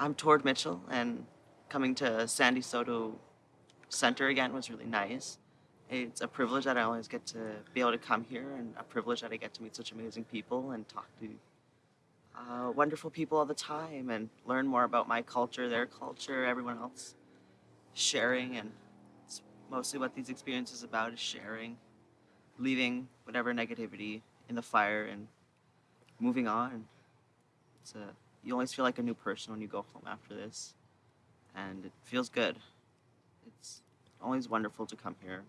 I'm Tord Mitchell, and coming to Sandy Saulteaux Center again was really nice. It's a privilege that I always get to be able to come here, and a privilege that I get to meet such amazing people and talk to uh, wonderful people all the time and learn more about my culture, their culture, everyone else. Sharing, and it's mostly what these experiences about is sharing, leaving whatever negativity in the fire and moving on. It's a you always feel like a new person when you go home after this, and it feels good. It's always wonderful to come here